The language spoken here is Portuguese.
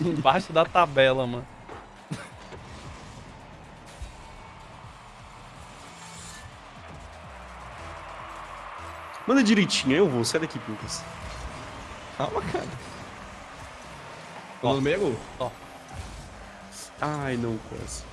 Embaixo da tabela, mano. Manda direitinho, eu vou. Sai daqui, Pincas. Calma, cara. Ó. No meio. Ó. Ai, não, quase.